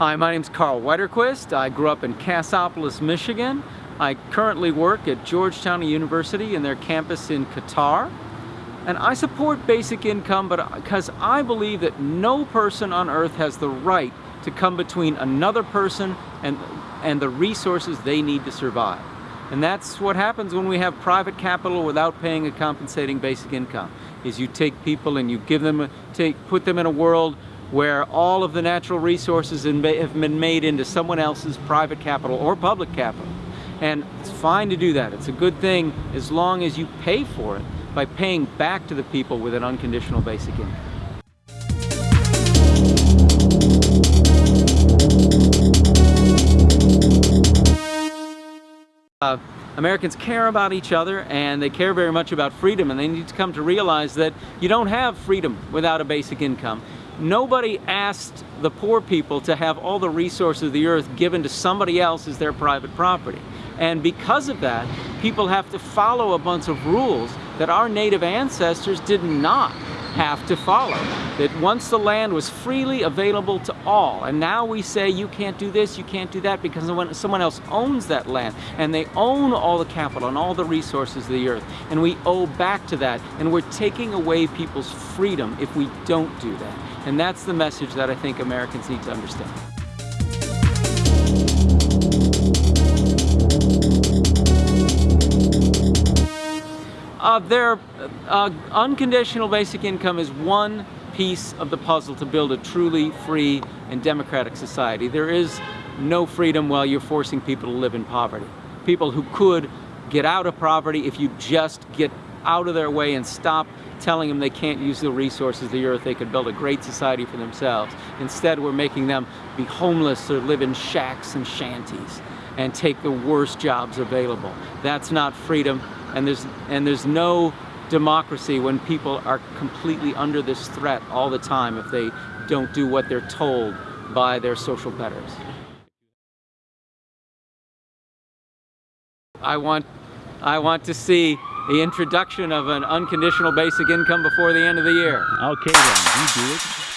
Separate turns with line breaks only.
Hi, my name is Karl Widerquist. I grew up in Cassopolis, Michigan. I currently work at Georgetown University in their campus in Qatar. And I support basic income but because I believe that no person on earth has the right to come between another person and, and the resources they need to survive. And that's what happens when we have private capital without paying a compensating basic income, is you take people and you give them, a, take, put them in a world where all of the natural resources have been made into someone else's private capital or public capital. And it's fine to do that. It's a good thing as long as you pay for it by paying back to the people with an unconditional basic income. Uh, Americans care about each other and they care very much about freedom and they need to come to realize that you don't have freedom without a basic income. Nobody asked the poor people to have all the resources of the earth given to somebody else as their private property. And because of that, people have to follow a bunch of rules that our native ancestors did not have to follow. That once the land was freely available to all, and now we say you can't do this, you can't do that, because someone else owns that land, and they own all the capital and all the resources of the earth, and we owe back to that, and we're taking away people's freedom if we don't do that. And that's the message that I think Americans need to understand. Uh, their uh, unconditional basic income is one piece of the puzzle to build a truly free and democratic society. There is no freedom while you're forcing people to live in poverty. People who could get out of poverty if you just get out of their way and stop telling them they can't use the resources of the earth, they could build a great society for themselves. Instead, we're making them be homeless or live in shacks and shanties and take the worst jobs available. That's not freedom, and there's, and there's no democracy when people are completely under this threat all the time if they don't do what they're told by their social betters. I want, I want to see the introduction of an unconditional basic income before the end of the year.
Okay then, you do it.